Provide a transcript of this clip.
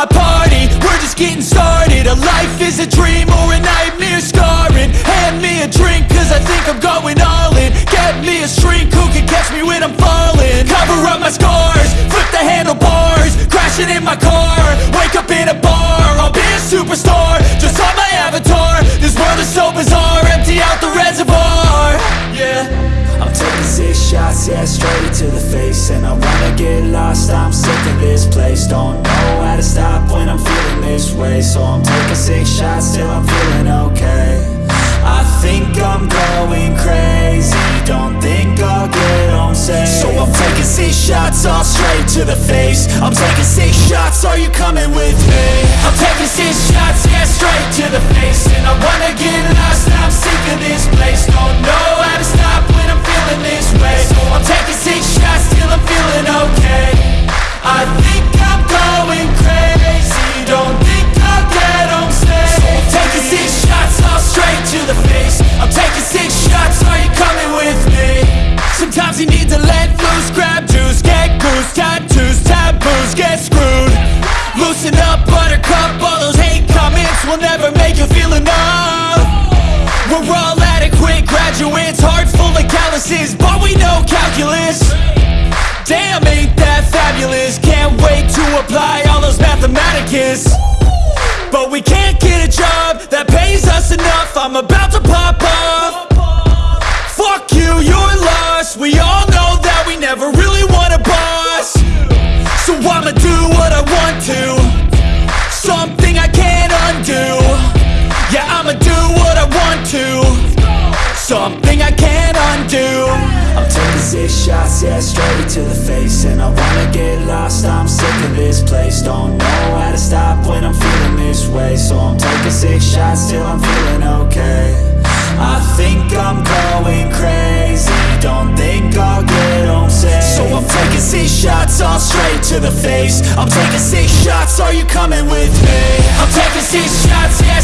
my party, we're just getting started. A life is a dream or a nightmare scarring. Hand me a drink cause I think I'm going all in. Get me a shrink who can catch me when I'm falling. Cover up my scars, flip the handlebars. Crashing in my car, wake up in a bar. I'll be a superstar, just on my Taking six shots, yeah, straight to the face. And I wanna get lost, I'm sick of this place. Don't know how to stop when I'm feeling this way. So I'm taking six shots till I'm feeling okay. I think I'm going crazy. Don't think I'll get home safe. So I'm taking six shots, all straight to the face. I'm taking six shots, are you coming with me? Loosen up, buttercup, all those hate comments Will never make you feel enough. We're all adequate graduates, hearts full of calluses But we know calculus. Damn, ain't that fabulous? Can't wait to apply all those mathematicus. But we can't get a job that pays us enough. I'm about to pop off do what I want to. Something I can't undo. Yeah, I'ma do what I want to. Something I can't undo. I'm taking six shots, yeah, straight to the face. And I wanna get lost, I'm sick of this place. Don't know how to stop when I'm feeling this way. So I'm taking six shots till I'm feeling okay. I think I'm shots, all straight to the face I'm taking six shots, are you coming with me? I'm taking six shots, yeah,